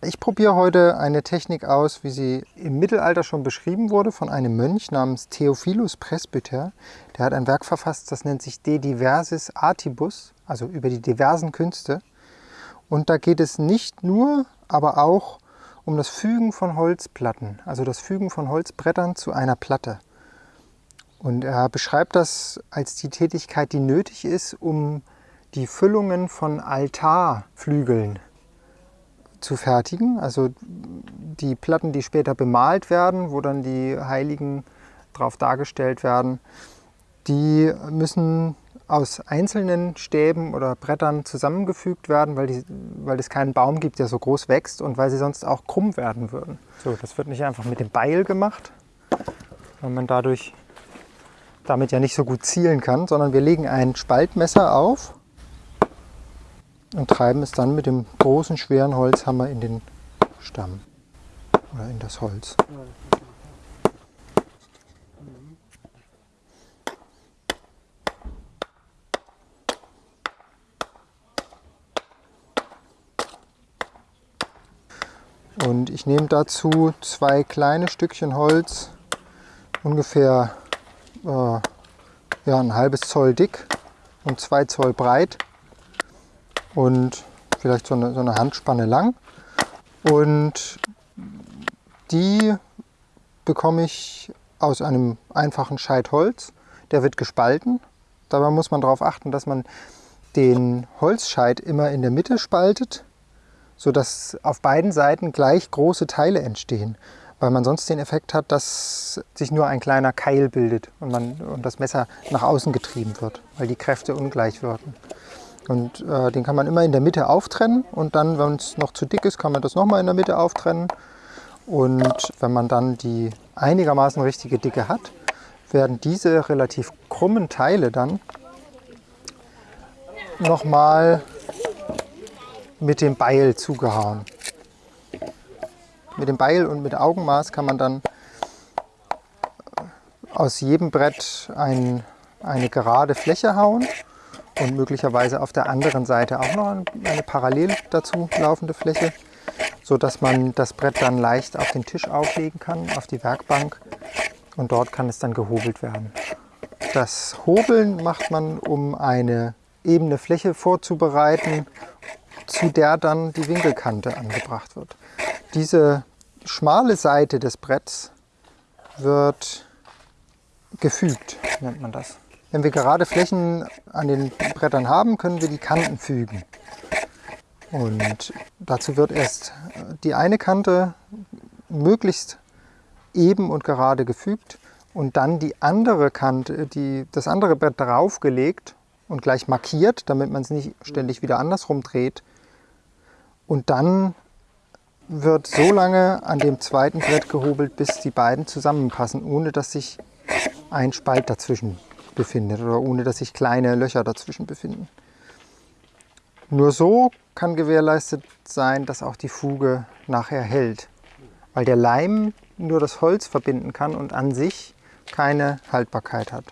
Ich probiere heute eine Technik aus, wie sie im Mittelalter schon beschrieben wurde von einem Mönch namens Theophilus Presbyter. Der hat ein Werk verfasst, das nennt sich De Diversis Artibus, also über die diversen Künste. Und da geht es nicht nur, aber auch um das Fügen von Holzplatten, also das Fügen von Holzbrettern zu einer Platte. Und er beschreibt das als die Tätigkeit, die nötig ist, um die Füllungen von Altarflügeln zu fertigen. Also die Platten, die später bemalt werden, wo dann die Heiligen drauf dargestellt werden, die müssen aus einzelnen Stäben oder Brettern zusammengefügt werden, weil, die, weil es keinen Baum gibt, der so groß wächst und weil sie sonst auch krumm werden würden. So, das wird nicht einfach mit dem Beil gemacht, weil man dadurch damit ja nicht so gut zielen kann, sondern wir legen ein Spaltmesser auf und treiben es dann mit dem großen, schweren Holzhammer in den Stamm. Oder in das Holz. Und ich nehme dazu zwei kleine Stückchen Holz, ungefähr äh, ja, ein halbes Zoll dick und zwei Zoll breit und vielleicht so eine, so eine Handspanne lang. Und die bekomme ich aus einem einfachen Scheit Holz. Der wird gespalten. Dabei muss man darauf achten, dass man den Holzscheit immer in der Mitte spaltet, sodass auf beiden Seiten gleich große Teile entstehen weil man sonst den Effekt hat, dass sich nur ein kleiner Keil bildet und, man, und das Messer nach außen getrieben wird, weil die Kräfte ungleich wirken. Und äh, den kann man immer in der Mitte auftrennen und dann, wenn es noch zu dick ist, kann man das nochmal in der Mitte auftrennen. Und wenn man dann die einigermaßen richtige Dicke hat, werden diese relativ krummen Teile dann nochmal mit dem Beil zugehauen. Mit dem Beil und mit Augenmaß kann man dann aus jedem Brett ein, eine gerade Fläche hauen und möglicherweise auf der anderen Seite auch noch eine parallel dazu laufende Fläche, sodass man das Brett dann leicht auf den Tisch auflegen kann, auf die Werkbank und dort kann es dann gehobelt werden. Das Hobeln macht man, um eine ebene Fläche vorzubereiten, zu der dann die Winkelkante angebracht wird. Diese schmale Seite des Bretts wird gefügt, nennt man das. Wenn wir gerade Flächen an den Brettern haben, können wir die Kanten fügen. Und dazu wird erst die eine Kante möglichst eben und gerade gefügt und dann die andere Kante, die, das andere Brett draufgelegt und gleich markiert, damit man es nicht ständig wieder andersrum dreht. Und dann wird so lange an dem zweiten Brett gehobelt, bis die beiden zusammenpassen, ohne dass sich ein Spalt dazwischen befindet oder ohne dass sich kleine Löcher dazwischen befinden. Nur so kann gewährleistet sein, dass auch die Fuge nachher hält, weil der Leim nur das Holz verbinden kann und an sich keine Haltbarkeit hat.